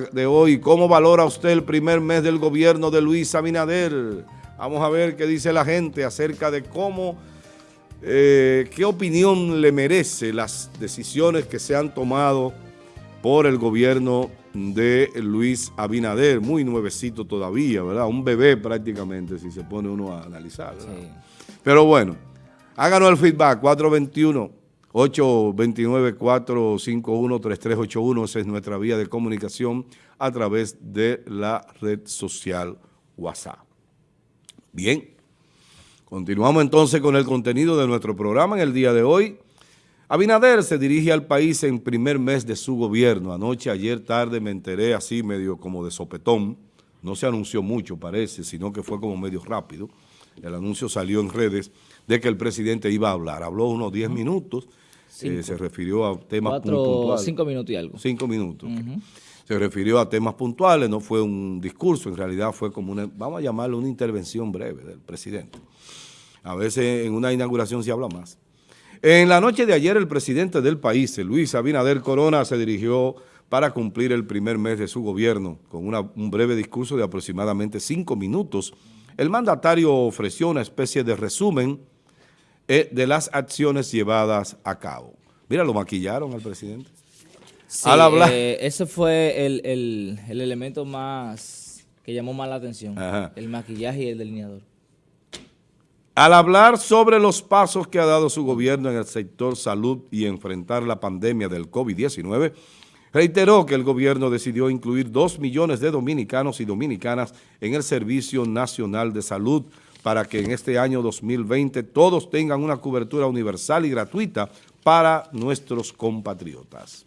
de hoy. ¿Cómo valora usted el primer mes del gobierno de Luis Abinader? Vamos a ver qué dice la gente acerca de cómo, eh, qué opinión le merece las decisiones que se han tomado por el gobierno de Luis Abinader, muy nuevecito todavía, ¿verdad? Un bebé prácticamente, si se pone uno a analizar. Pero bueno, háganos el feedback, 421. 829-451-3381, esa es nuestra vía de comunicación a través de la red social WhatsApp. Bien, continuamos entonces con el contenido de nuestro programa en el día de hoy. Abinader se dirige al país en primer mes de su gobierno. Anoche, ayer tarde me enteré así medio como de sopetón. No se anunció mucho parece, sino que fue como medio rápido. El anuncio salió en redes de que el presidente iba a hablar. Habló unos 10 minutos eh, se refirió a temas puntuales. Cinco minutos y algo. Cinco minutos. Se refirió a temas puntuales, no fue un discurso, en realidad fue como una, vamos a llamarlo una intervención breve del presidente. A veces en una inauguración se habla más. En la noche de ayer el presidente del país, Luis Abinader Corona, se dirigió para cumplir el primer mes de su gobierno con un breve discurso de aproximadamente cinco minutos. El mandatario ofreció una especie de resumen de las acciones llevadas a cabo. Mira, lo maquillaron al presidente. Sí, al hablar. Eh, ese fue el, el, elemento más que llamó más la atención, el maquillaje y el delineador. Al hablar sobre los pasos que ha dado su gobierno en el sector salud y enfrentar la pandemia del COVID-19, reiteró que el gobierno decidió incluir dos millones de dominicanos y dominicanas en el Servicio Nacional de Salud para que en este año 2020 todos tengan una cobertura universal y gratuita para nuestros compatriotas.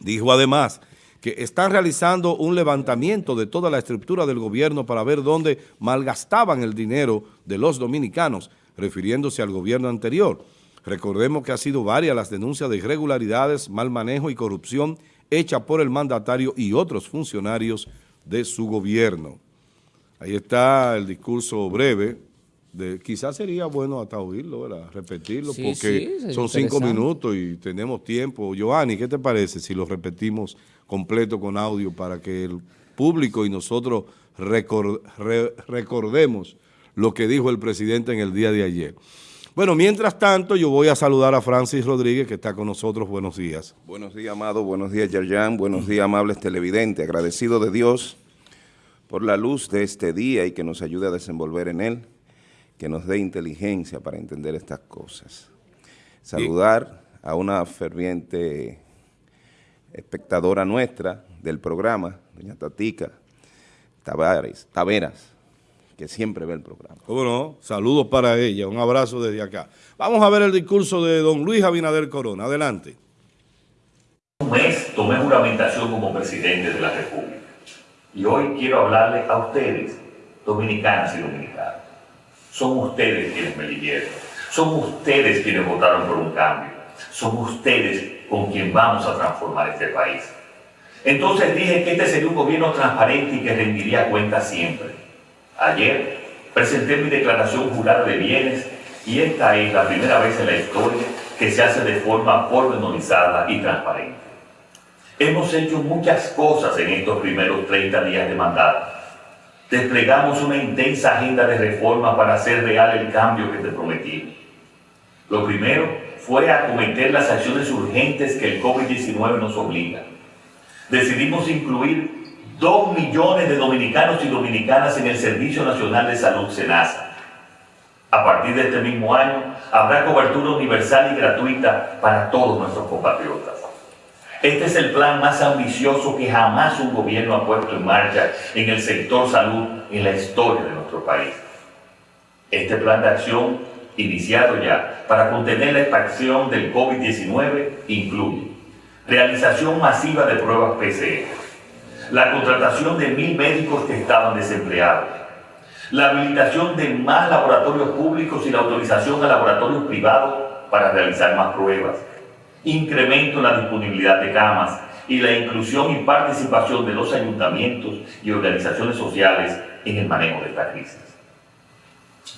Dijo además que están realizando un levantamiento de toda la estructura del gobierno para ver dónde malgastaban el dinero de los dominicanos, refiriéndose al gobierno anterior. Recordemos que ha sido varias las denuncias de irregularidades, mal manejo y corrupción hecha por el mandatario y otros funcionarios de su gobierno. Ahí está el discurso breve. De, quizás sería bueno hasta oírlo, ¿verdad? repetirlo, porque son cinco minutos y tenemos tiempo. Giovanni, ¿qué te parece si lo repetimos completo con audio para que el público y nosotros recordemos lo que dijo el presidente en el día de ayer? Bueno, mientras tanto, yo voy a saludar a Francis Rodríguez, que está con nosotros. Buenos días. Buenos días, Amado. Buenos días, Yerjan. Buenos días, amables televidentes. Agradecido de Dios por la luz de este día y que nos ayude a desenvolver en él, que nos dé inteligencia para entender estas cosas. Saludar a una ferviente espectadora nuestra del programa, doña Tatica Tavares, Taveras, que siempre ve el programa. ¿Cómo no? Saludos para ella, un abrazo desde acá. Vamos a ver el discurso de don Luis Abinader Corona. Adelante. Un mes tomé juramentación como presidente de la República. Y hoy quiero hablarles a ustedes, dominicanas y dominicanos. Son ustedes quienes me eligieron. Son ustedes quienes votaron por un cambio. Son ustedes con quien vamos a transformar este país. Entonces dije que este sería un gobierno transparente y que rendiría cuentas siempre. Ayer presenté mi declaración jurada de bienes y esta es la primera vez en la historia que se hace de forma pormenorizada y transparente. Hemos hecho muchas cosas en estos primeros 30 días de mandato. Desplegamos una intensa agenda de reforma para hacer real el cambio que te prometí. Lo primero fue acometer las acciones urgentes que el COVID-19 nos obliga. Decidimos incluir 2 millones de dominicanos y dominicanas en el Servicio Nacional de Salud SENASA. A partir de este mismo año habrá cobertura universal y gratuita para todos nuestros compatriotas. Este es el plan más ambicioso que jamás un gobierno ha puesto en marcha en el sector salud en la historia de nuestro país. Este plan de acción, iniciado ya para contener la expansión del COVID-19, incluye realización masiva de pruebas PCR, la contratación de mil médicos que estaban desempleados, la habilitación de más laboratorios públicos y la autorización a laboratorios privados para realizar más pruebas, incremento en la disponibilidad de camas y la inclusión y participación de los ayuntamientos y organizaciones sociales en el manejo de esta crisis.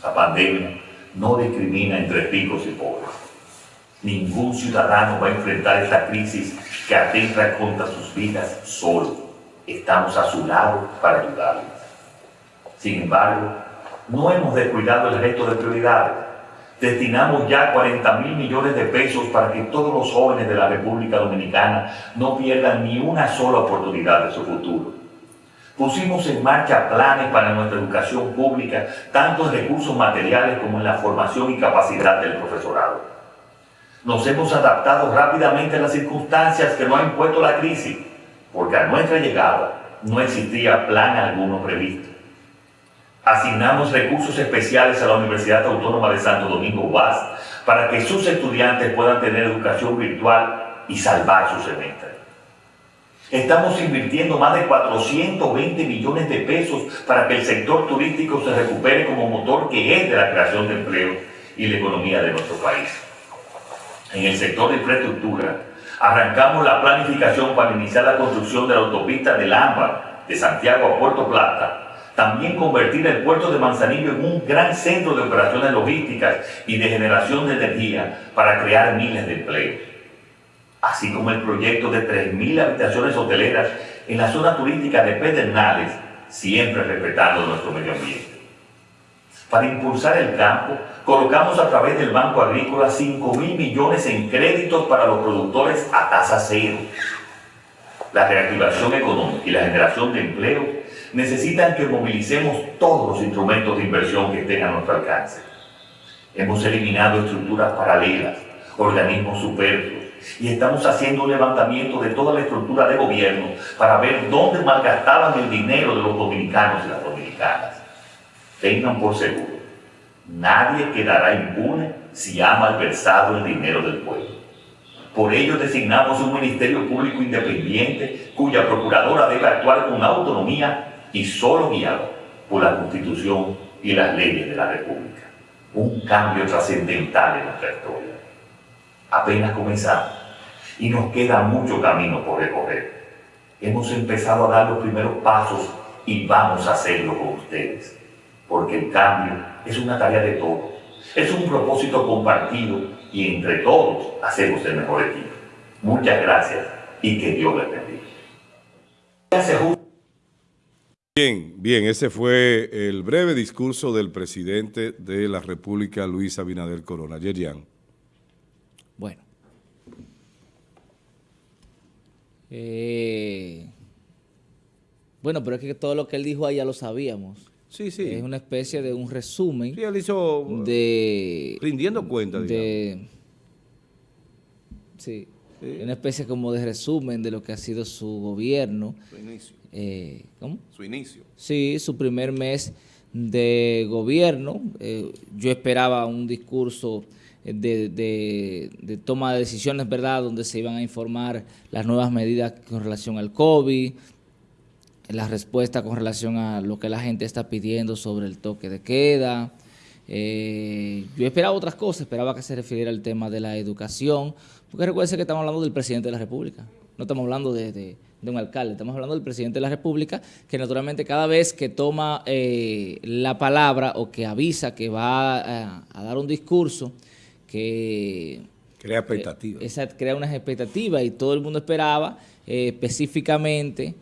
La pandemia no discrimina entre ricos y pobres. Ningún ciudadano va a enfrentar esta crisis que atenta contra sus vidas solo. estamos a su lado para ayudarles. Sin embargo, no hemos descuidado el resto de prioridades. Destinamos ya 40 mil millones de pesos para que todos los jóvenes de la República Dominicana no pierdan ni una sola oportunidad de su futuro. Pusimos en marcha planes para nuestra educación pública, tanto en recursos materiales como en la formación y capacidad del profesorado. Nos hemos adaptado rápidamente a las circunstancias que nos ha impuesto la crisis, porque a nuestra llegada no existía plan alguno previsto. Asignamos recursos especiales a la Universidad Autónoma de Santo Domingo UAS para que sus estudiantes puedan tener educación virtual y salvar su semestre. Estamos invirtiendo más de 420 millones de pesos para que el sector turístico se recupere como motor que es de la creación de empleo y la economía de nuestro país. En el sector de infraestructura, arrancamos la planificación para iniciar la construcción de la autopista del AMBA de Santiago a Puerto Plata, también convertir el puerto de Manzanillo en un gran centro de operaciones logísticas y de generación de energía para crear miles de empleos así como el proyecto de 3.000 habitaciones hoteleras en la zona turística de Pedernales, siempre respetando nuestro medio ambiente. Para impulsar el campo, colocamos a través del Banco Agrícola 5 mil millones en créditos para los productores a tasa cero. La reactivación económica y la generación de empleo necesitan que movilicemos todos los instrumentos de inversión que estén a nuestro alcance. Hemos eliminado estructuras paralelas, organismos superfluos, y estamos haciendo un levantamiento de toda la estructura de gobierno para ver dónde malgastaban el dinero de los dominicanos y las dominicanas. Tengan por seguro, nadie quedará impune si ha malversado el dinero del pueblo. Por ello designamos un Ministerio Público Independiente cuya procuradora debe actuar con autonomía y solo guiado por la Constitución y las leyes de la República. Un cambio trascendental en nuestra historia apenas comenzamos y nos queda mucho camino por recorrer. Hemos empezado a dar los primeros pasos y vamos a hacerlo con ustedes, porque el cambio es una tarea de todos, es un propósito compartido y entre todos hacemos el mejor equipo. Muchas gracias y que Dios les bendiga. Bien, bien, ese fue el breve discurso del presidente de la República, Luis Abinader Corona. Yerian. Bueno. Eh, bueno, pero es que todo lo que él dijo ahí ya lo sabíamos. Sí, sí. Es una especie de un resumen. Sí, él hizo... De... Rindiendo cuenta, de, sí, Una especie como de resumen de lo que ha sido su gobierno. Su inicio. Eh, ¿Cómo? Su inicio. Sí, su primer mes de gobierno. Eh, yo esperaba un discurso de, toma de decisiones, ¿verdad?, donde se iban a informar las nuevas medidas con relación al COVID, la respuesta con relación a lo que la gente está pidiendo sobre el toque de queda. Eh, yo esperaba otras cosas, esperaba que se refiriera al tema de la educación, porque recuerden que estamos hablando del presidente de la República, no estamos hablando de, un alcalde, estamos hablando del presidente de la República, que naturalmente cada vez que toma eh, la palabra o que avisa que va a dar un discurso, que... Crea expectativas. esa, crea unas expectativas y todo el mundo esperaba eh, específicamente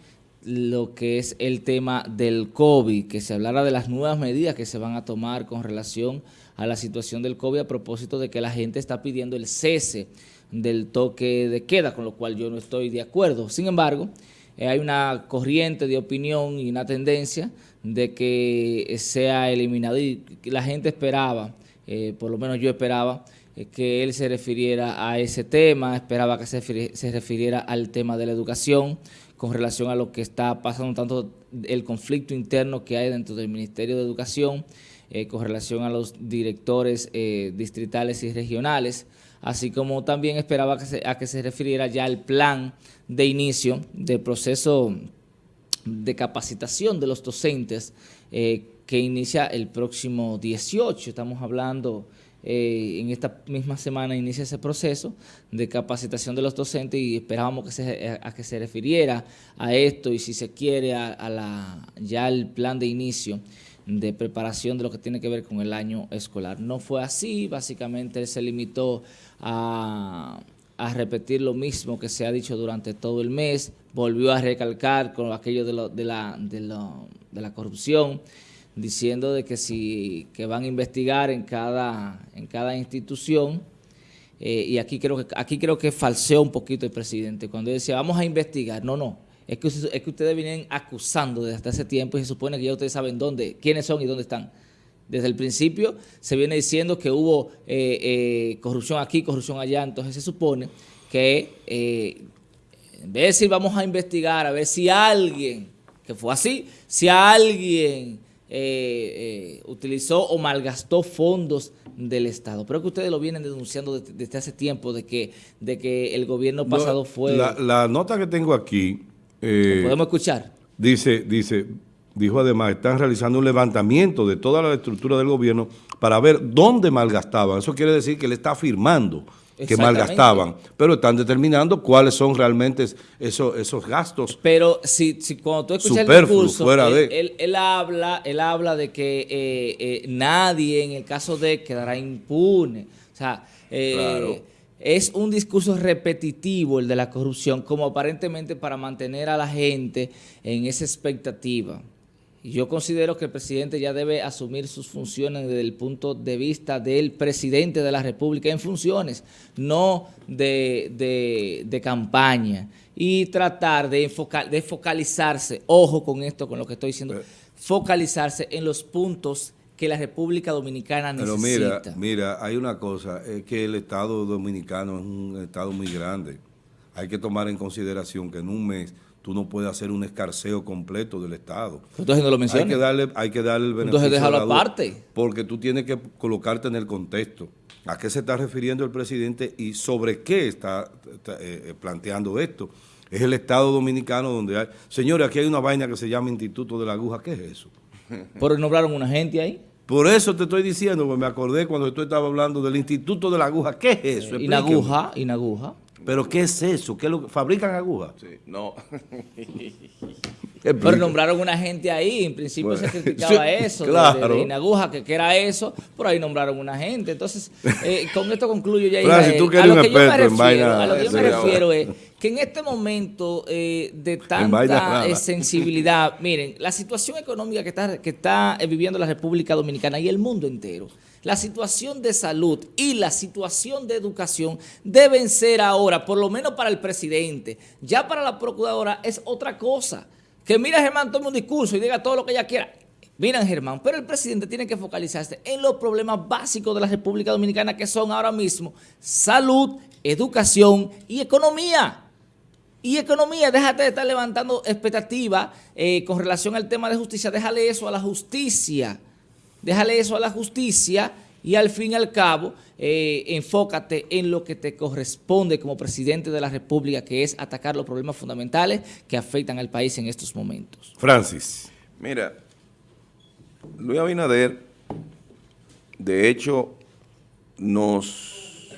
lo que es el tema del COVID, que se hablara de las nuevas medidas que se van a tomar con relación a la situación del COVID a propósito de que la gente está pidiendo el cese del toque de queda, con lo cual yo no estoy de acuerdo. Sin embargo, eh, hay una corriente de opinión y una tendencia de que sea eliminado y la gente esperaba, eh, por lo menos yo esperaba, eh, que él se refiriera a ese tema, esperaba que se, refiriera al tema de la educación con relación a lo que está pasando, tanto el conflicto interno que hay dentro del Ministerio de Educación, con relación a los directores distritales y regionales, así como también esperaba que a que se refiriera ya al plan de inicio del proceso de capacitación de los docentes que inicia el próximo 18, estamos hablando eh, en esta misma semana inicia ese proceso de capacitación de los docentes y esperábamos que se, a, que se refiriera a esto y si se quiere a, la ya el plan de inicio de preparación de lo que tiene que ver con el año escolar. No fue así, básicamente se limitó a, repetir lo mismo que se ha dicho durante todo el mes, volvió a recalcar con aquello de, de, la, de, de la corrupción, diciendo de que si que van a investigar en cada, en cada institución, eh, y aquí creo que aquí creo que falseó un poquito el presidente, cuando decía vamos a investigar, no, no, es que, es que ustedes vienen acusando desde ese tiempo y se supone que ya ustedes saben dónde, quiénes son y dónde están. Desde el principio se viene diciendo que hubo eh, eh, corrupción aquí, corrupción allá, entonces se supone que en vez de decir vamos a investigar a ver si alguien, que fue así, si alguien eh, eh, utilizó o malgastó fondos del Estado. Pero que ustedes lo vienen denunciando desde, hace tiempo de que, de que el gobierno pasado fue... La, nota que tengo aquí... Eh, ¿Podemos escuchar? Dice, dice, dijo además, están realizando un levantamiento de toda la estructura del gobierno para ver dónde malgastaban. Eso quiere decir que él está afirmando que malgastaban, pero están determinando cuáles son realmente esos, esos gastos. Pero si, si cuando tú escuchas el discurso, él, él, habla, él habla de que eh, eh, nadie en el caso de quedará impune. O sea, eh, es un discurso repetitivo el de la corrupción, como aparentemente para mantener a la gente en esa expectativa. Yo considero que el presidente ya debe asumir sus funciones desde el punto de vista del presidente de la República en funciones, no de, campaña. Y tratar de, de focalizarse, ojo con esto, con lo que estoy diciendo, focalizarse en los puntos que la República Dominicana necesita. Pero mira, mira, hay una cosa, es que el Estado Dominicano es un Estado muy grande. Hay que tomar en consideración que en un mes tú no puedes hacer un escarceo completo del Estado. Entonces no lo mencionas. Hay que darle, hay que darle el beneficio Entonces déjalo aparte. Porque tú tienes que colocarte en el contexto. ¿A qué se está refiriendo el presidente y sobre qué está, eh, eh, planteando esto? Es el Estado Dominicano donde hay... Señores, aquí hay una vaina que se llama Instituto de la Aguja. ¿Qué es eso? ¿Por nombraron una gente ahí? Por eso te estoy diciendo, porque me acordé cuando tú estabas hablando del Instituto de la Aguja. ¿Qué es eso? Eh, Inaguja, Inaguja. ¿Pero qué es eso? ¿Qué lo ¿Fabrican agujas? Sí, no. Pero nombraron una gente ahí, en principio se criticaba eso, claro. de, aguja, que, era eso, por ahí nombraron una gente. Entonces, eh, con esto concluyo ya. Claro, si tú a, lo que yo me refiero, a lo que yo me refiero es que en este momento eh, de tanta eh, sensibilidad, miren, la situación económica que está, que está viviendo la República Dominicana y el mundo entero, la situación de salud y la situación de educación deben ser ahora, por lo menos para el presidente, ya para la procuradora es otra cosa. Que mira Germán, tome un discurso y diga todo lo que ella quiera. Miren Germán, pero el presidente tiene que focalizarse en los problemas básicos de la República Dominicana que son ahora mismo salud, educación y economía. Y economía, déjate de estar levantando expectativas eh, con relación al tema de justicia, déjale eso a la justicia déjale eso a la justicia y al fin y al cabo eh, enfócate en lo que te corresponde como presidente de la República, que es atacar los problemas fundamentales que afectan al país en estos momentos. Francis. Mira, Luis Abinader, de hecho, nos,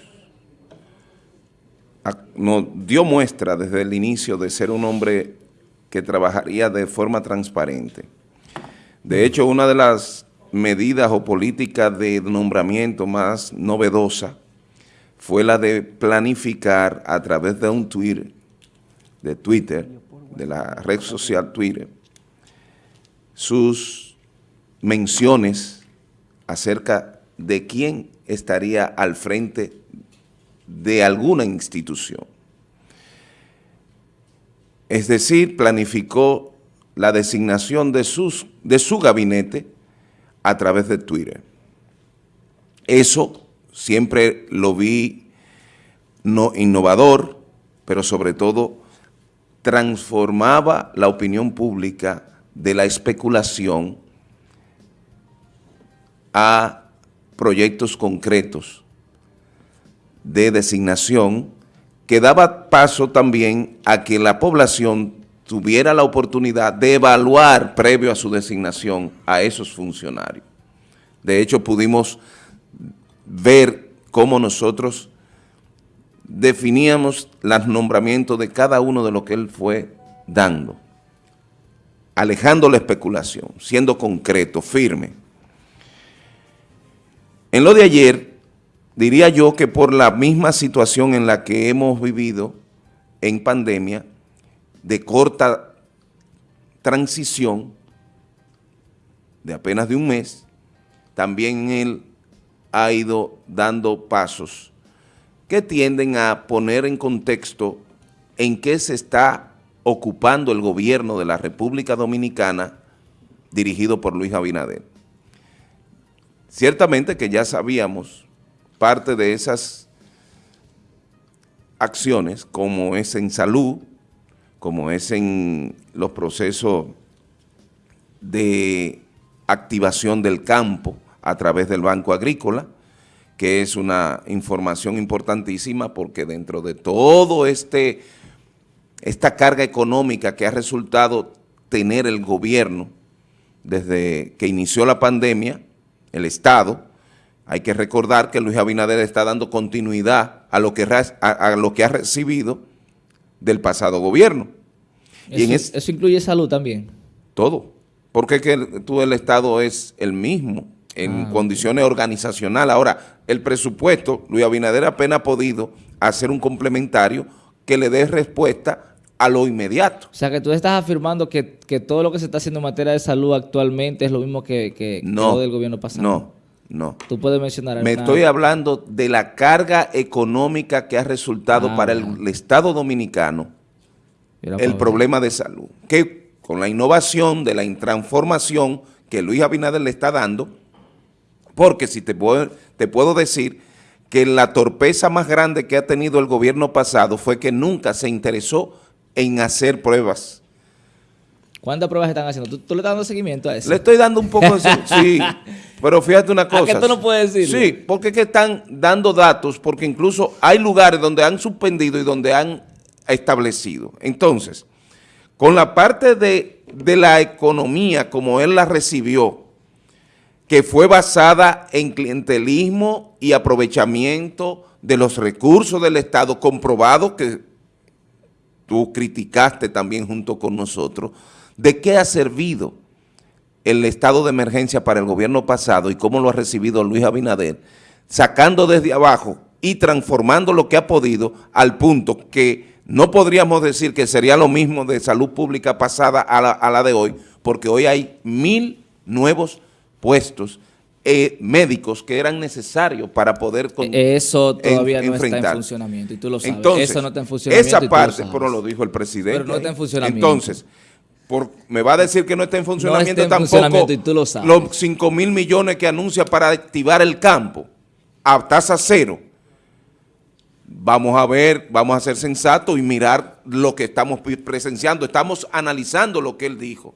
nos dio muestra desde el inicio de ser un hombre que trabajaría de forma transparente. De hecho, una de las medidas o políticas de nombramiento más novedosa fue la de planificar a través de un Twitter, de Twitter, de la red social Twitter, sus menciones acerca de quién estaría al frente de alguna institución. Es decir, planificó la designación de, sus, de su gabinete a través de Twitter. Eso siempre lo vi no innovador, pero sobre todo transformaba la opinión pública de la especulación a proyectos concretos de designación que daba paso también a que la población tuviera la oportunidad de evaluar previo a su designación a esos funcionarios. De hecho, pudimos ver cómo nosotros definíamos los nombramientos de cada uno de lo que él fue dando, alejando la especulación, siendo concreto, firme. En lo de ayer, diría yo que por la misma situación en la que hemos vivido en pandemia, de corta transición, de apenas de un mes, también él ha ido dando pasos que tienden a poner en contexto en qué se está ocupando el gobierno de la República Dominicana dirigido por Luis Abinader. Ciertamente que ya sabíamos parte de esas acciones, como es en salud, como es en los procesos de activación del campo, a través del Banco Agrícola, que es una información importantísima porque dentro de todo este esta carga económica que ha resultado tener el gobierno desde que inició la pandemia, el Estado, hay que recordar que Luis Abinader está dando continuidad a lo que, a, lo que ha recibido del pasado gobierno. Eso, eso incluye salud también. Todo, porque que tú el Estado es el mismo en ah, condiciones organizacionales. Ahora, el presupuesto, Luis Abinader apenas ha podido hacer un complementario que le dé respuesta a lo inmediato. O sea, que tú estás afirmando que, todo lo que se está haciendo en materia de salud actualmente es lo mismo que, que, no, del gobierno pasado. No, no. Tú puedes mencionar... Me estoy hablando de la carga económica que ha resultado para el, ah. Estado Dominicano el problema de salud. Que con la innovación de la transformación que Luis Abinader le está dando, porque si te puedo, te puedo decir que la torpeza más grande que ha tenido el gobierno pasado fue que nunca se interesó en hacer pruebas. ¿Cuántas pruebas están haciendo? ¿Tú, le estás dando seguimiento a eso? Le estoy dando un poco de sí, pero fíjate una cosa. ¿A qué tú no puedes decir? Sí, porque es que están dando datos, porque incluso hay lugares donde han suspendido y donde han establecido. Entonces, con la parte de, de la economía como él la recibió, que fue basada en clientelismo y aprovechamiento de los recursos del Estado, comprobado que tú criticaste también junto con nosotros, ¿de qué ha servido el estado de emergencia para el gobierno pasado y cómo lo ha recibido Luis Abinader, sacando desde abajo y transformando lo que ha podido al punto que no podríamos decir que sería lo mismo de salud pública pasada a la, a la de hoy, porque hoy hay mil nuevos puestos eh, médicos que eran necesarios para poder Eso todavía no está en funcionamiento y tú lo sabes. Entonces, Eso no está en funcionamiento Esa parte, pero lo dijo el presidente. Pero no está en funcionamiento. Entonces, por, me va a decir que no está en funcionamiento no está en tampoco funcionamiento y tú lo sabes. los 5 mil millones que anuncia para activar el campo a tasa cero. Vamos a ver, vamos a ser sensatos y mirar lo que estamos presenciando. Estamos analizando lo que él dijo.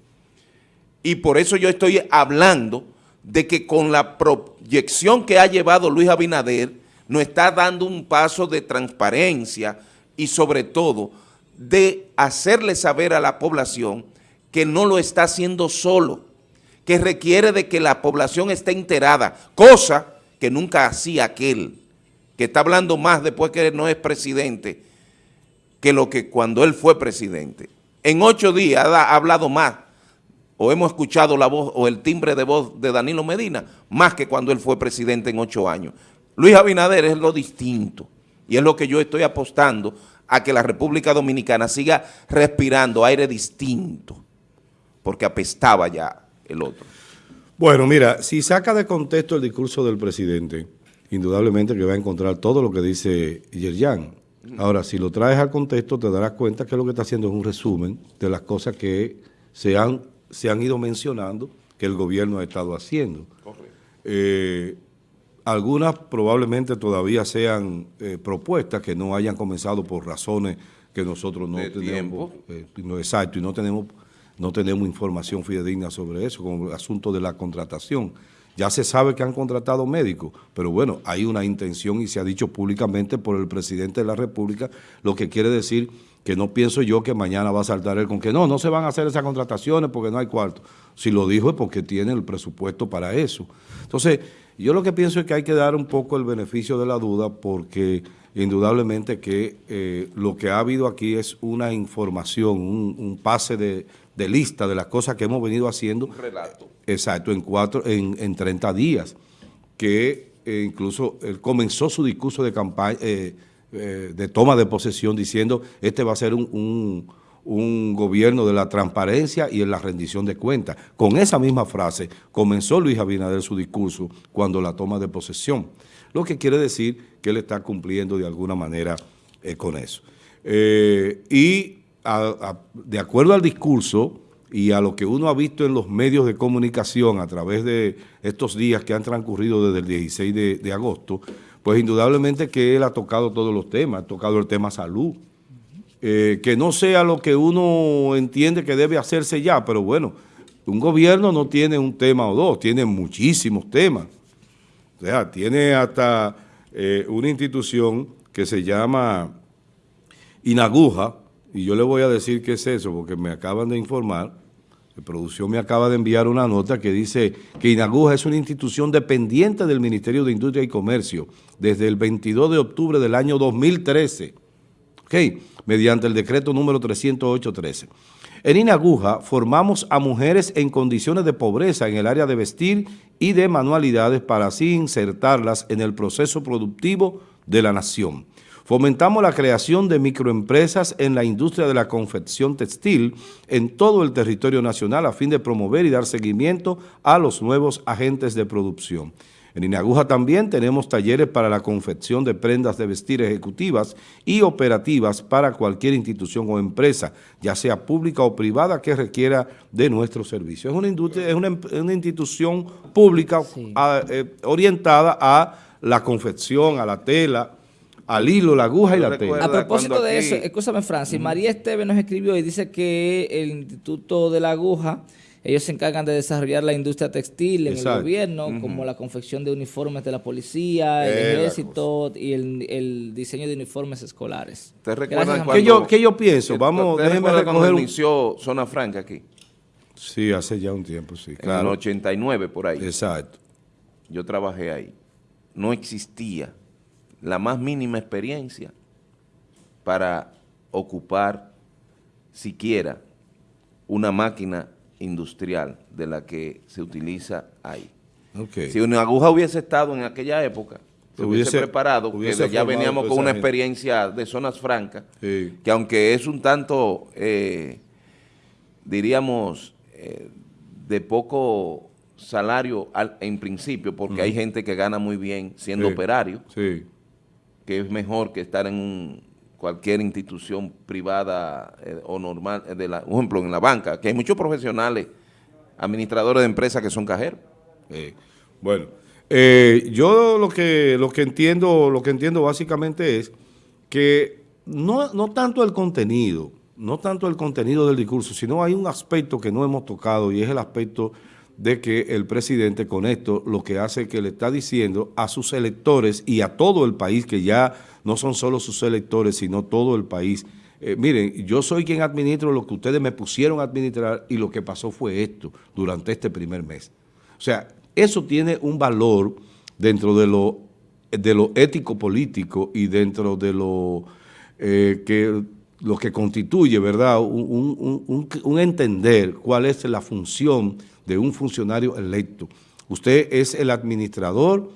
Y por eso yo estoy hablando de que con la proyección que ha llevado Luis Abinader, nos está dando un paso de transparencia y sobre todo de hacerle saber a la población que no lo está haciendo solo, que requiere de que la población esté enterada, cosa que nunca hacía aquel, que está hablando más después que no es presidente, que lo que cuando él fue presidente. En ocho días ha hablado más o hemos escuchado la voz o el timbre de voz de Danilo Medina, más que cuando él fue presidente en ocho años. Luis Abinader es lo distinto y es lo que yo estoy apostando a que la República Dominicana siga respirando aire distinto, porque apestaba ya el otro. Bueno, mira, si saca de contexto el discurso del presidente, indudablemente que va a encontrar todo lo que dice Yerjan. Ahora, si lo traes al contexto, te darás cuenta que lo que está haciendo es un resumen de las cosas que se han se han ido mencionando que el gobierno ha estado haciendo. Eh, algunas probablemente todavía sean eh, propuestas que no hayan comenzado por razones que nosotros no tenemos, eh, no, exacto, y no tenemos, no tenemos información fidedigna sobre eso, como el asunto de la contratación. Ya se sabe que han contratado médicos, pero bueno, hay una intención y se ha dicho públicamente por el presidente de la República, lo que quiere decir que no pienso yo que mañana va a saltar él con que no, no se van a hacer esas contrataciones porque no hay cuarto. Si lo dijo es porque tiene el presupuesto para eso. Entonces, yo lo que pienso es que hay que dar un poco el beneficio de la duda porque indudablemente que eh, lo que ha habido aquí es una información, un, pase de, lista de las cosas que hemos venido haciendo. Un relato. Exacto, en, cuatro, en, en 30 días, que eh, incluso él comenzó su discurso de campaña, eh, eh, de toma de posesión diciendo este va a ser un, un, un, gobierno de la transparencia y en la rendición de cuentas. Con esa misma frase comenzó Luis Abinader su discurso cuando la toma de posesión, lo que quiere decir que él está cumpliendo de alguna manera con eso. Y de acuerdo al discurso y a lo que uno ha visto en los medios de comunicación a través de estos días que han transcurrido desde el 16 de, de agosto, pues indudablemente que él ha tocado todos los temas, ha tocado el tema salud, eh, que no sea lo que uno entiende que debe hacerse ya, pero bueno, un gobierno no tiene un tema o dos, tiene muchísimos temas. O sea, tiene hasta eh, una institución que se llama Inaguja, y yo le voy a decir qué es eso, porque me acaban de informar, la producción me acaba de enviar una nota que dice que Inaguja es una institución dependiente del Ministerio de Industria y Comercio desde el 22 de octubre del año 2013, okay, mediante el decreto número 308-13. En Inaguja formamos a mujeres en condiciones de pobreza en el área de vestir y de manualidades para así insertarlas en el proceso productivo de la nación. Fomentamos la creación de microempresas en la industria de la confección textil en todo el territorio nacional a fin de promover y dar seguimiento a los nuevos agentes de producción. En Inaguja también tenemos talleres para la confección de prendas de vestir ejecutivas y operativas para cualquier institución o empresa, ya sea pública o privada, que requiera de nuestros servicios. Es una, industria, es una, una institución pública sí. a, eh, orientada a la confección, a la tela, al hilo, la aguja y la tela. A propósito de aquí... eso, escúchame Francis, uh -huh. María Esteves nos escribió y dice que el Instituto de la Aguja, ellos se encargan de desarrollar la industria textil en Exacto. el gobierno, uh -huh. como la confección de uniformes de la policía, el eh, ejército y el, el, diseño de uniformes escolares. ¿Te recuerdan cuando, ¿Qué, yo, ¿Qué yo pienso? Vamos, déjeme recoger un... inició Zona Franca aquí? Sí, hace ya un tiempo, sí. Claro. En el 89, por ahí. Exacto. Yo trabajé ahí. No existía la más mínima experiencia para ocupar siquiera una máquina industrial de la que se utiliza ahí. Okay. Si una aguja hubiese estado en aquella época, se hubiese, hubiese preparado, hubiese que ya veníamos con una experiencia de zonas francas, sí. que aunque es un tanto, eh, diríamos, eh, de poco salario al, en principio, porque hay gente que gana muy bien siendo sí. operario, sí que es mejor que estar en un, cualquier institución privada eh, o normal, eh, de la, por ejemplo, en la banca, que hay muchos profesionales, administradores de empresas que son cajeros. Eh, bueno, yo lo que, lo que entiendo, lo que entiendo básicamente es que no, no tanto el contenido, no tanto el contenido del discurso, sino hay un aspecto que no hemos tocado y es el aspecto de que el presidente con esto lo que hace es que le está diciendo a sus electores y a todo el país, que ya no son solo sus electores, sino todo el país, eh, miren, yo soy quien administro lo que ustedes me pusieron a administrar y lo que pasó fue esto durante este primer mes. O sea, eso tiene un valor dentro de lo, de lo ético-político y dentro de lo eh, que lo que constituye, ¿verdad?, un entender cuál es la función de un funcionario electo. Usted es el administrador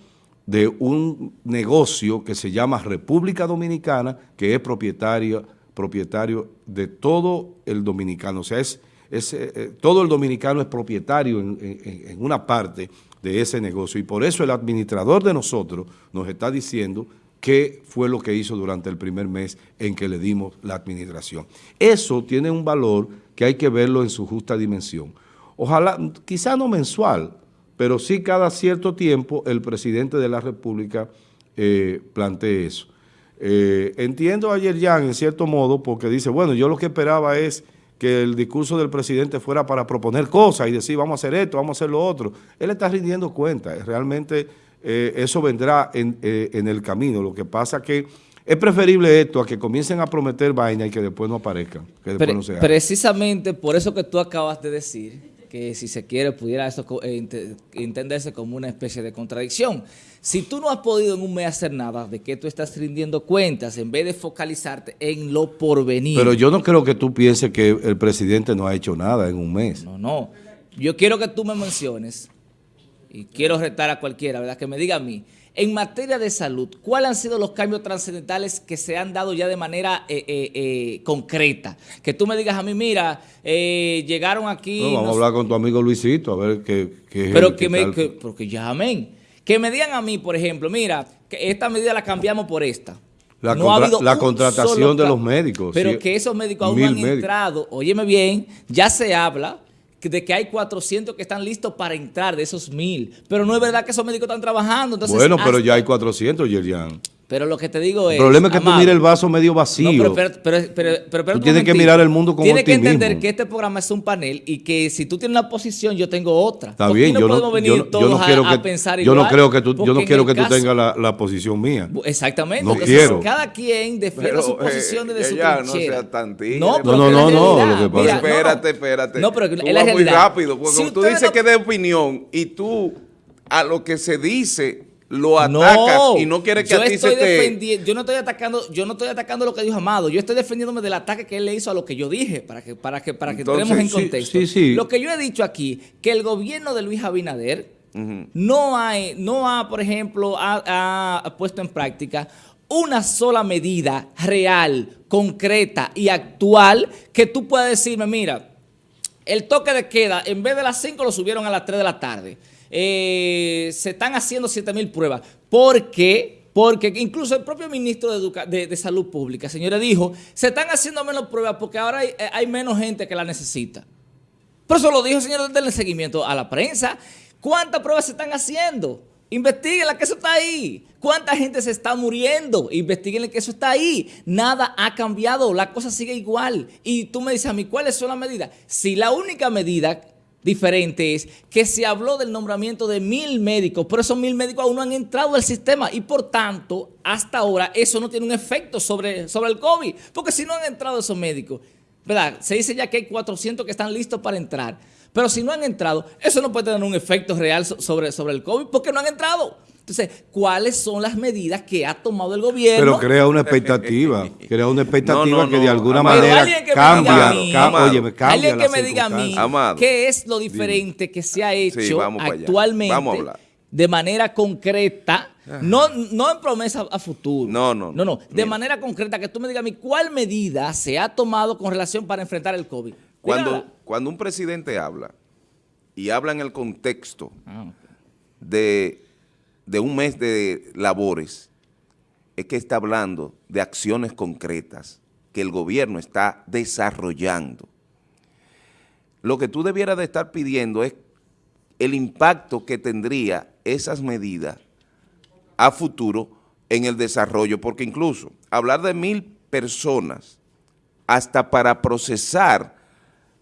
de un negocio que se llama República Dominicana, que es propietario, propietario de todo el dominicano. O sea, es, es eh, eh todo el dominicano es propietario en, en, en una parte de ese negocio. Y por eso el administrador de nosotros nos está diciendo qué fue lo que hizo durante el primer mes en que le dimos la administración. Eso tiene un valor que hay que verlo en su justa dimensión. Ojalá, quizá no mensual, pero sí cada cierto tiempo el presidente de la República eh, plantee eso. Eh, entiendo ayer ya en cierto modo porque dice, bueno, yo lo que esperaba es que el discurso del presidente fuera para proponer cosas y decir vamos a hacer esto, vamos a hacer lo otro. Él está rindiendo cuenta, realmente eh, eso vendrá en, eh, en, el camino. Lo que pasa que es preferible esto a que comiencen a prometer vaina y que después no aparezcan, que después Pre no se Precisamente por eso que tú acabas de decir que si se quiere pudiera eso eh, entenderse como una especie de contradicción. Si tú no has podido en un mes hacer nada, ¿de qué tú estás rindiendo cuentas en vez de focalizarte en lo porvenir? Pero yo no creo que tú pienses que el presidente no ha hecho nada en un mes. No, no. Yo quiero que tú me menciones, y quiero retar a cualquiera, ¿verdad? Que me diga a mí, en materia de salud, ¿cuáles han sido los cambios trascendentales que se han dado ya de manera eh, eh, eh, concreta? Que tú me digas a mí, mira, llegaron aquí... No, vamos a hablar con tu amigo Luisito, a ver qué... qué pero que, me, que, porque llamen. Que me digan a mí, por ejemplo, mira, que esta medida la cambiamos por esta. La, no ha habido la contratación de los médicos. Pero que esos médicos aún han entrado. Óyeme bien, ya se habla de que hay 400 que están listos para entrar de esos mil. Pero no es verdad que esos médicos están trabajando. bueno, pero ya hay 400, Yerian. Pero lo que te digo es... El problema es que tú mires el vaso medio vacío. pero, pero, pero, tú tienes que mirar el mundo como Tienes que entender que este programa es un panel y que si tú tienes una posición, yo tengo otra. Está bien, yo, no, venir todos quiero a, pensar igual. Yo no creo que tú, yo no quiero que tú tengas la, la, posición mía. Exactamente. No quiero. Cada quien defiende su posición desde su trinchera. No sea tan No, no, no, no, lo que pasa. espérate, espérate. No, pero tú vas muy rápido. Porque tú dices que de opinión y tú a lo que se dice lo atacas y no quiere que a ti se te... Yo no estoy atacando, yo no estoy atacando lo que dijo Amado, yo estoy defendiéndome del ataque que él le hizo a lo que yo dije, para que, para que, para que entremos en contexto. Lo que yo he dicho aquí, que el gobierno de Luis Abinader no, ha, no ha, por ejemplo, ha, puesto en práctica una sola medida real, concreta y actual que tú puedas decirme, mira, el toque de queda, en vez de las 5 lo subieron a las 3 de la tarde. Eh, se están haciendo 7 mil pruebas. Porque, porque incluso el propio ministro de, Salud Pública, señora, dijo, se están haciendo menos pruebas porque ahora hay, eh, menos gente que la necesita. Pero eso lo dijo señor del seguimiento a la prensa. ¿Cuántas pruebas se están haciendo? Investíguenla que eso está ahí. ¿Cuánta gente se está muriendo? Investíguenle que eso está ahí. Nada ha cambiado, la cosa sigue igual. Y tú me dices a mí, ¿cuáles son las medidas? Si la única medida diferente es que se habló del nombramiento de mil médicos, pero esos mil médicos aún no han entrado al sistema y por tanto, hasta ahora eso no tiene un efecto sobre, sobre el COVID, porque si no han entrado esos médicos, ¿verdad? Se dice ya que hay 400 que están listos para entrar, pero si no han entrado, eso no puede tener un efecto real sobre, sobre el COVID porque no han entrado. Entonces, ¿cuáles son las medidas que ha tomado el gobierno? Pero crea una expectativa, crea una expectativa que de alguna manera cambia, oye, cambia Alguien que me diga a mí qué es lo diferente que se ha hecho actualmente de manera concreta, ah. no, no en promesa a futuro. No, no, no. No, de manera concreta, que tú me digas a mí cuál medida se ha tomado con relación para enfrentar el COVID. Cuando, cuando un presidente habla y habla en el contexto ah, de de un mes de labores es que está hablando de acciones concretas que el gobierno está desarrollando. Lo que tú debieras de estar pidiendo es el impacto que tendría esas medidas a futuro en el desarrollo, porque incluso hablar de mil personas hasta para procesar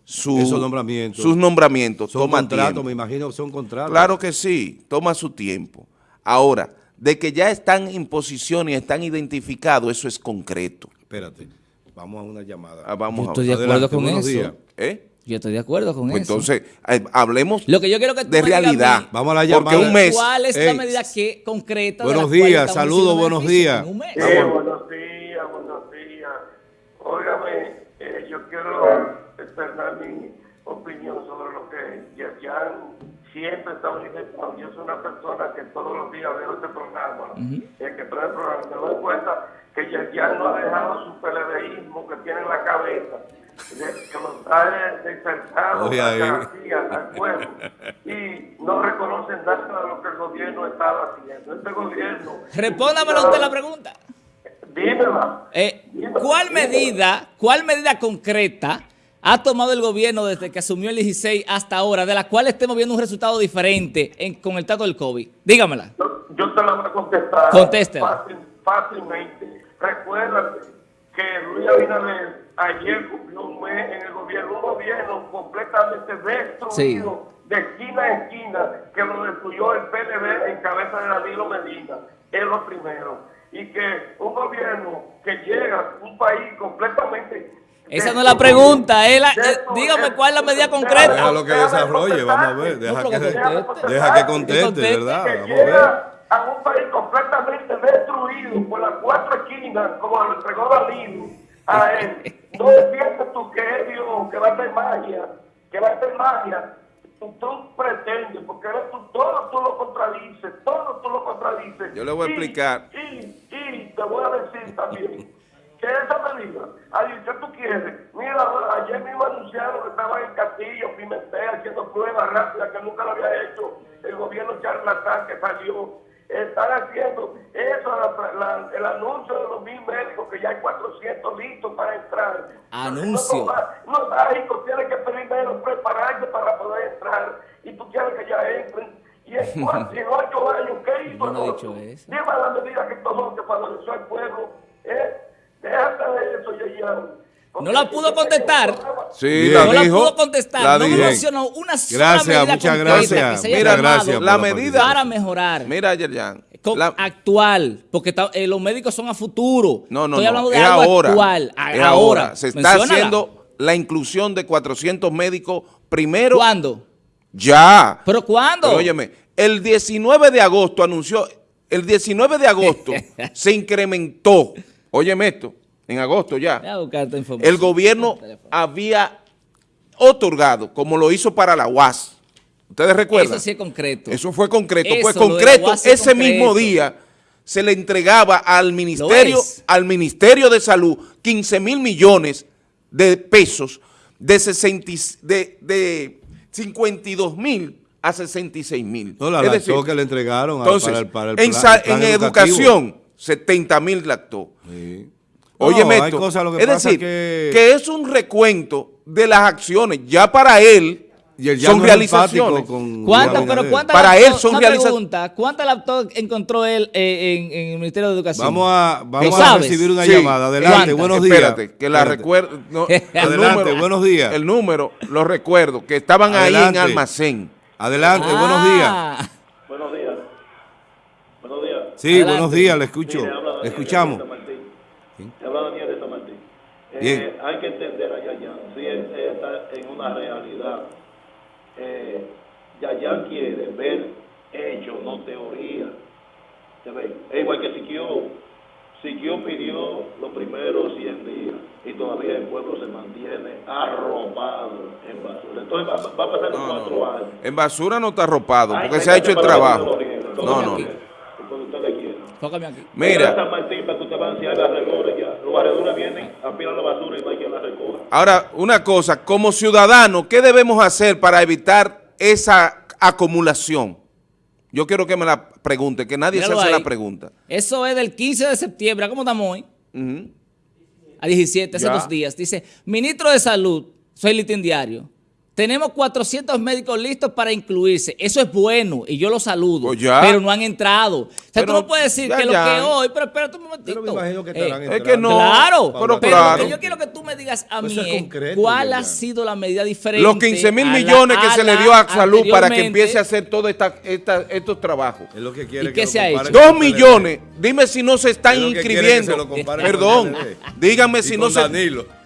sus nombramientos, sus nombramientos son toma contratos, me imagino que son contratos. Claro que sí, toma su tiempo. Ahora, de que ya están en posición y están identificados, eso es concreto. Espérate, vamos a una llamada. Ah, vamos estoy de acuerdo con eso. ¿Eh? Yo estoy de acuerdo con pues eso. Entonces, eh, hablemos Lo que yo quiero que de realidad. vamos a la llamada. Porque un mes. ¿Cuál es la medida que, concreta? Buenos días, saludos, buenos días. Sí, buenos días, buenos días. Óigame, eh, yo quiero expresar mi opinión sobre lo que ya siempre está manifestando. Yo soy una persona que todos los días veo este programa, el que trae el programa, me doy cuenta que ya no ha dejado su peledeísmo que tiene en la cabeza, que lo ha despertado al pueblo y no reconocen nada de lo que el gobierno estaba haciendo. Este gobierno... Respóndamelo usted la pregunta. Dímela. Eh, ¿Cuál medida, cuál medida concreta ha tomado el gobierno desde que asumió el 16 hasta ahora, de la cual estemos viendo un resultado diferente con el trato del COVID? Dígamela. Yo, te la voy a contestar. Contéstela. fácilmente. Recuérdate que Luis Abinader ayer cumplió un mes en el gobierno, un gobierno completamente destruido, de esquina a esquina, que lo destruyó el PLD en cabeza de Danilo Medina. Es lo primero. Y que un gobierno que llega a un país completamente esa no es la pregunta, es la, eh, dígame cuál es la medida concreta. Deja lo que desarrolle, vamos a ver, deja, que, deja que conteste, ¿verdad? Vamos a ver. A un país completamente destruido por las cuatro esquinas, como lo entregó Danilo a él. No piensas tú que es Dios, que va a hacer magia, que va a hacer magia tú pretendes, porque eres tú, todo tú lo contradices, todo tú lo contradices. Yo le voy a Y- explicar. Y, y te voy a decir también que esa medida, ay, ¿qué tú quieres? Mira, ayer mismo anunciaron que estaba en Castillo, Pimentel, haciendo pruebas rápidas que nunca lo había hecho el gobierno charlatán que salió. Están haciendo eso, la- la- el anuncio de los mil médicos, que ya hay 400 listos para entrar. Anuncio. No, no, mágicos tienen que primero prepararse para poder entrar y tú quieres que ya entren. Y en, cuatro, en ocho años, ¿qué hizo? Yo no he dicho eso. Lleva la medida que tomó que favoreció al pueblo. De. No la pudo contestar. Sí, la no la pudo contestar, la no dijo. mencionó una sola Gracias, medida muchas gracias. que se haya Mira, gracias la la medida- para mejorar. Mira, Yerjan. Con- la- actual, porque está- eh, los médicos son a futuro. No, no, Estoy no. hablando de es algo ahora. actual. a- es ahora. ahora. Se está Menciónala. haciendo la inclusión de 400 médicos primero. ¿Cuándo? Ya. ¿Pero cuándo? Pero óyeme, el 19 de agosto anunció, el 19 de agosto se incrementó, óyeme esto, en agosto ya, el gobierno había otorgado, como lo hizo para la UAS. ¿Ustedes recuerdan? Eso sí es concreto. Eso fue concreto. Eso, pues concreto, ese mismo día se le entregaba al ministerio, al Ministerio de Salud 15 mil millones de pesos de, 60 y- de, de 52 mil a 66 mil. No, la Es lactó decir, que le entregaron a- entonces, para el, para el en, plan- el plan en educación, 70 mil lactó. Sí. Óyeme No, esto. cosas, lo que es pasa decir, que- que... es un recuento de las acciones. Ya para él Y él ya son no realizaciones. con ¿Cuántas, Juan pero Para laptops- él son una realiza- pregunta, ¿cuántas laptops encontró él eh, en, en el Ministerio de Educación? Vamos a, vamos ¿Lo a recibir una Sí. llamada. Adelante, ¿Cuántas? buenos días. Espérate, que la recuerdo. no, el Adelante, buenos días. El número, lo recuerdo, que estaban ahí en almacén. Adelante, buenos días. Ah, Buenos días. Buenos días. Sí, Adelante. buenos días, le escucho. Le escuchamos. Martín. Te habla Daniel de San Martín. Eh, Bien. Hay que entender a Yayan, si él está en una realidad. Eh, Yayan quiere ver hechos, no teoría. Es igual que Siquio. Siquio pidió los primeros 100 días y todavía el pueblo se mantiene arropado en basura. Entonces va, va a pasar los No, cuatro no. años. En basura no está arropado, porque se ha hecho el trabajo. No, no. tócame aquí. Mira. Mira, San Martín para que usted vaya a la barredora ya. Los barredores vienen, apilan la basura y va quien la recoja. ahora una cosa, como ciudadanos, ¿qué debemos hacer para evitar esa acumulación? Yo quiero que me la pregunte, que nadie Míralo se hace ahí. la pregunta. Eso es del 15 de septiembre. ¿Cómo estamos hoy? A 17, hace Ya. dos días. Dice, ministro de Salud, soy litín diario. Tenemos 400 médicos listos para incluirse. Eso es bueno y yo los saludo. Pues ya. Pero no han entrado. O sea, Pero tú no puedes decir ya, que lo ya. que hoy... Pero espérate un momentito. Pero me imagino que Eh, estarán Es que no, Claro, pero pero claro. lo que yo quiero que tú me digas a Pues mí concreto, cuál ha sido la medida diferente. Los 15 mil la- millones que se le dio a salud para que empiece a hacer todos esta, esta- estos trabajos. Es lo que quiere ¿Y que qué lo se ha hecho? Dos millones. Dime si no se están lo que que inscribiendo. se lo Perdón. Y si con no se.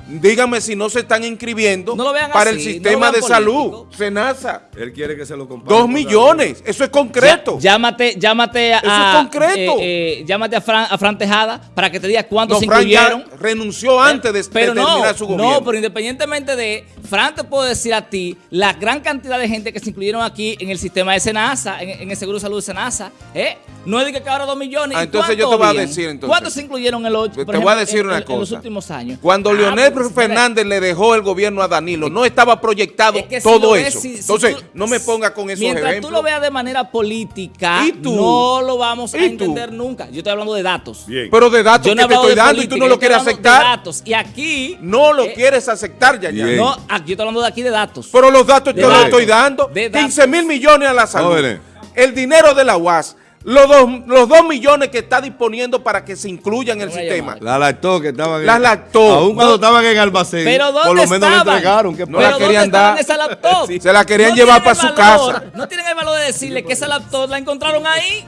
Dígame si no se están inscribiendo No para así, el sistema de salud. Senasa. Él quiere que se lo comparen. Dos millones. Eso es concreto. Ya- llámate, llámate a, Eso es concreto. eh, eh, llámate a Fran, a Fran Tejada para que te diga cuántos No, se Fran incluyeron. renunció antes de, de pero no, terminar su gobierno. no, pero independientemente de, Fran te puedo decir a ti la gran cantidad de gente que se incluyeron aquí en el sistema de Senasa, en, en el Seguro de Salud de Senasa, ¿eh? No es de que ahora dos millones. Ah, ¿y entonces yo te voy a decir, entonces. ¿Cuántos se incluyeron en el 8? Te voy a decir una en, en los cosa. últimos años. Cuando Ah, Leonel pues, Fernández le dejó el gobierno a Danilo, no estaba proyectado Es que si todo ves, eso. si- si Entonces, tú- no me ponga con esos Mientras ejemplos. tú lo veas de manera política, ¿Y tú? no lo vamos a entender nunca. Yo estoy hablando de datos. Bien. Pero de datos Yo no he que te estoy dando y tú no lo quieres aceptar. datos. Y aquí... No lo eh, quieres aceptar, ya. No, aquí yo estoy hablando de aquí de datos. Pero los datos De yo los estoy dando. De datos. 15 mil millones a la salud. Jóvenes. El dinero de la UAS. Los dos, los dos millones que está disponiendo para que se incluya en el sistema. La lactó que estaban en Las lactó. Aún cuando No. estaban en almacén. Pero ¿dónde Por lo menos le estaban? entregaron. ¿Qué No la querían ¿dónde dar. estaban esa laptop? Sí. Se la querían No llevar tienen pa' el su valor, casa. No tienen el valor de decirle que esa laptop la encontraron ahí.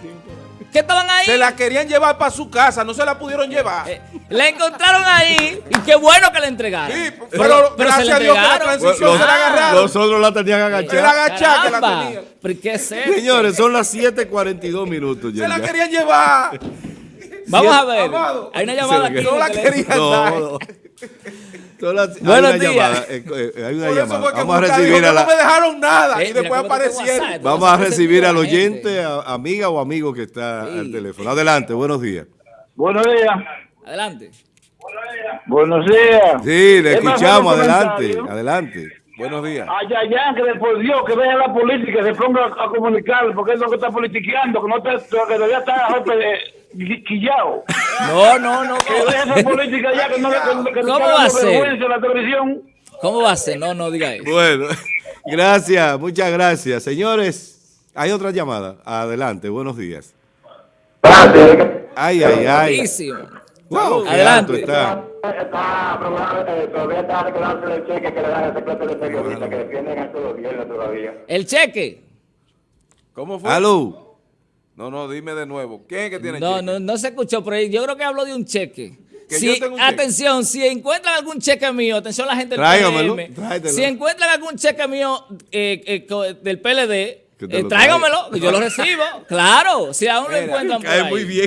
¿Qué estaban ahí? Se la querían llevar para su casa, no se la pudieron llevar. Eh, la encontraron ahí y qué bueno que la entregaron. Sí, pero, gracias se la a Dios que la transición Los, se la agarraron. los otros la tenían Se la agachada. agachada que la tenían. ¿Pero qué es esto? Señores, son las 7.42 minutos. Se la querían llevar. Vamos a ver. Amado. Hay una llamada aquí. No la querían No, dar. no. Las- hay Buenos una días. llamada, eh, eh, hay una llamada. Vamos a recibir a "No me la, dejaron nada. Eh, y después mira, ¿cómo te tengo aparecieron. WhatsApp? vamos a recibir al la oyente, a- amiga o amigo que está Sí. al teléfono. Adelante, buenos días. Buenos días. Adelante. Buenos días. Sí, le ¿Qué pasa escuchamos, adelante, adelante. Buenos días. Ay, ay, ay, que por Dios, que vea la política, se ponga a, a comunicar, porque es lo que está politiqueando, que no está, que debería estar quillao. No, no, no. Que deje esa política ya, que no le que, ¿Cómo va a ser? la televisión. ¿Cómo va a ser? No, no diga eso. Bueno, gracias, muchas gracias. Señores, hay otra llamada. Adelante, buenos días. Ay, ay, ay. Buenísimo. Wow, Adelante. está. Está probable, todavía está reclamando el cheque que le dan a ese clase de periodistas que defienden a este gobierno todavía. El cheque. ¿Cómo fue? Aló. No, no, dime de nuevo. ¿Quién es que tiene No, cheque? no, no se escuchó, pero yo creo que habló de un cheque. Que Si, cheque. atención, si encuentran algún cheque mío, atención la gente del Tráigamelo, tráetelo. si encuentran algún cheque mío eh, eh, del PLD, eh, lo tráigamelo, que yo lo recibo. Claro, si aún lo encuentran por ahí. muy bien.